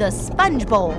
the Sponge Bowl.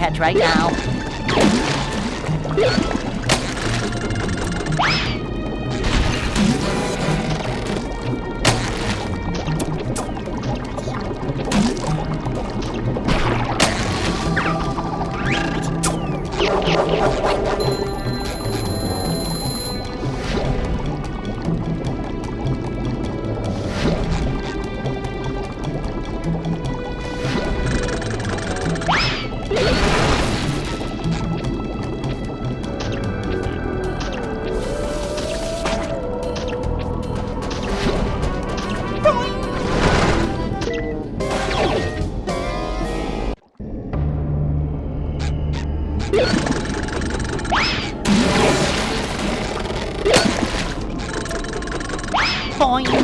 Catch right now. Põe.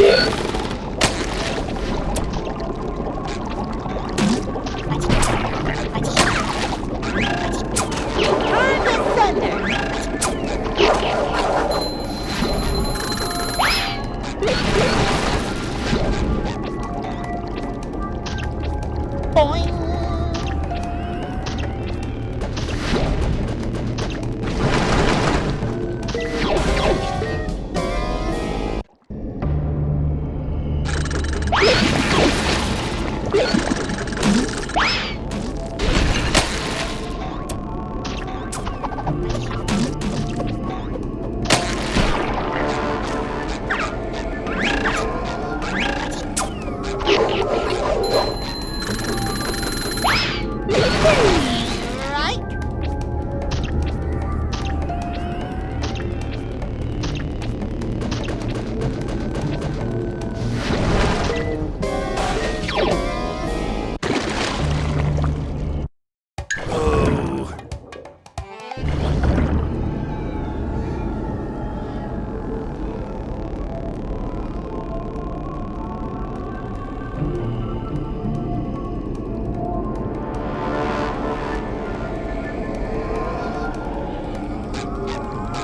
Turn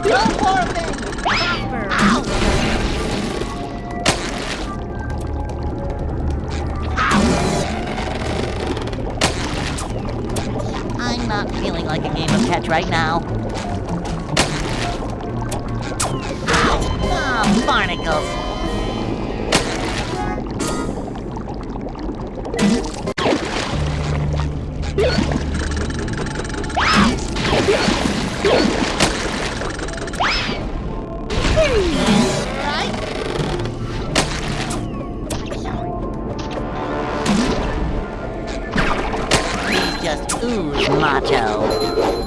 I'm not feeling like a game of catch right now. Just ooze macho.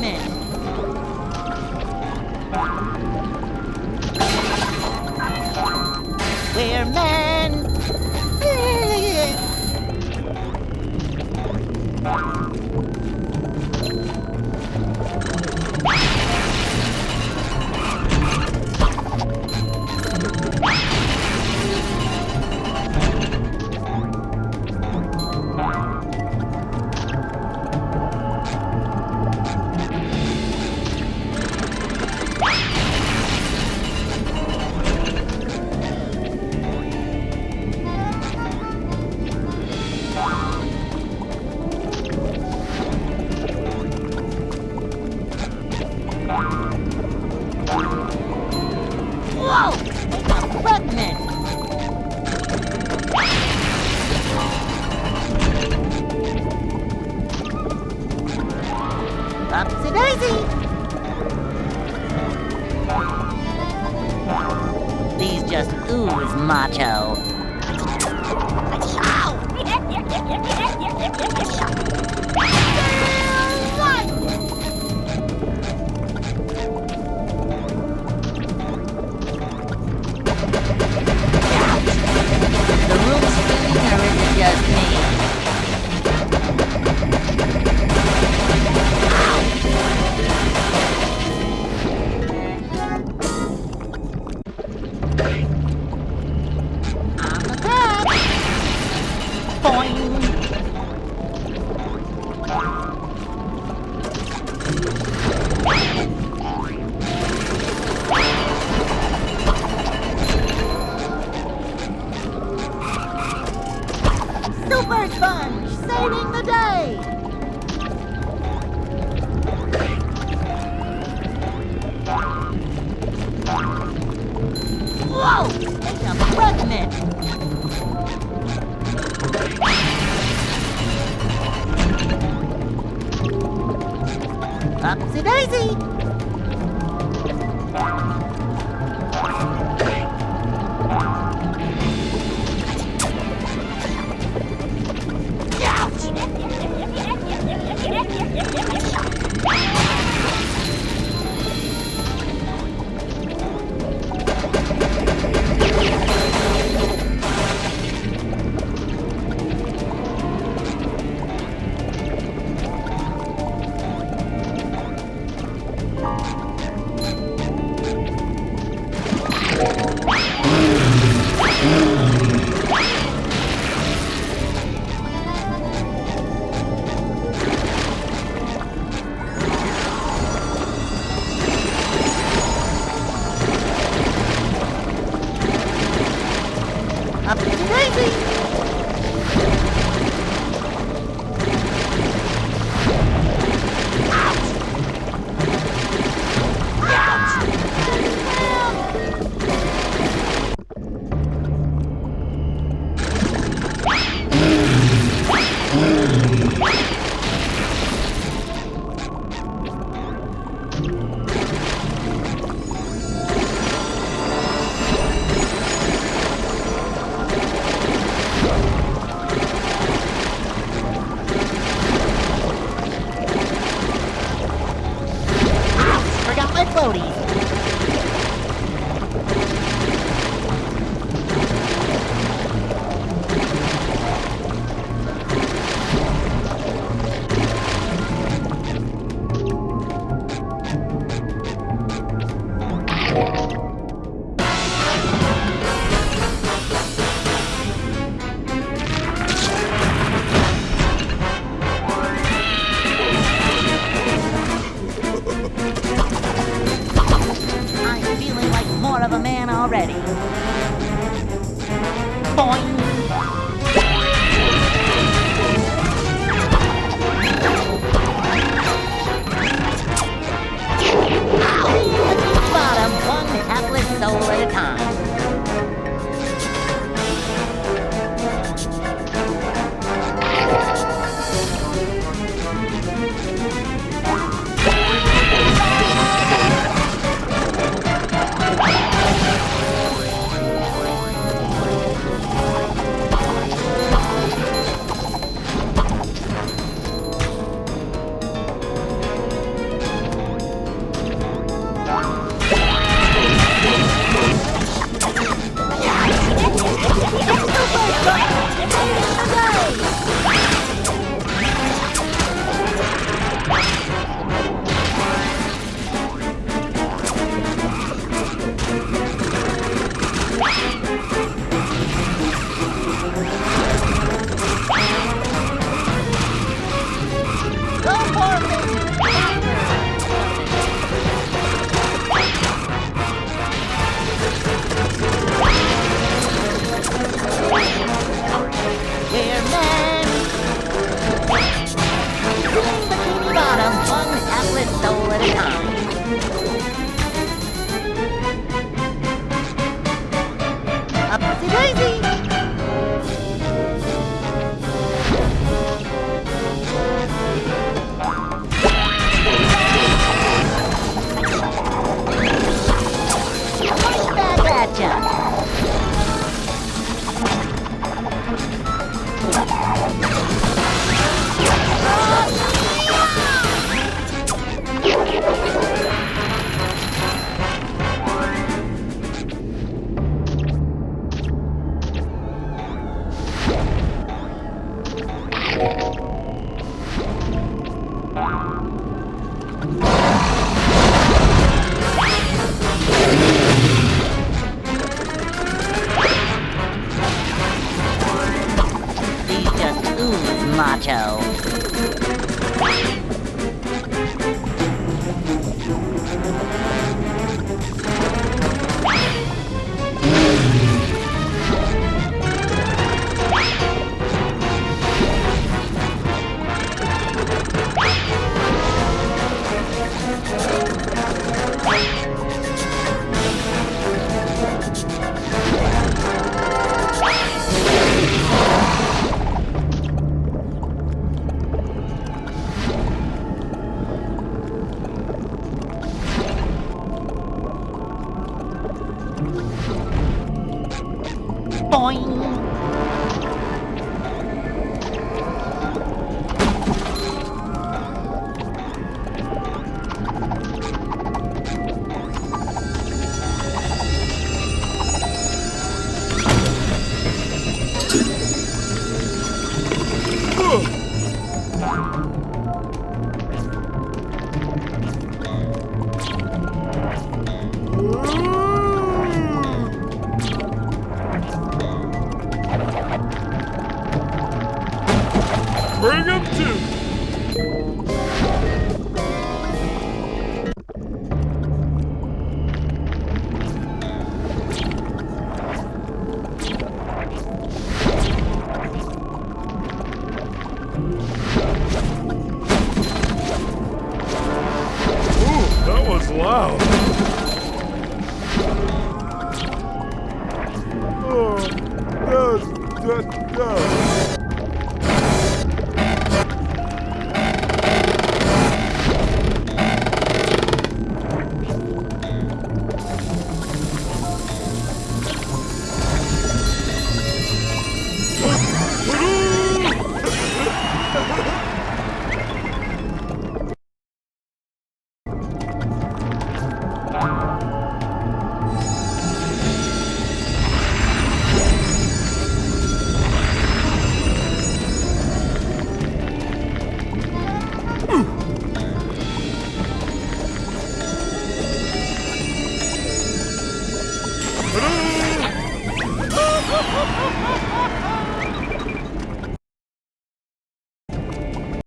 men. it. Upsy daisy! Bring bikini bottom, one hapless soul at a time.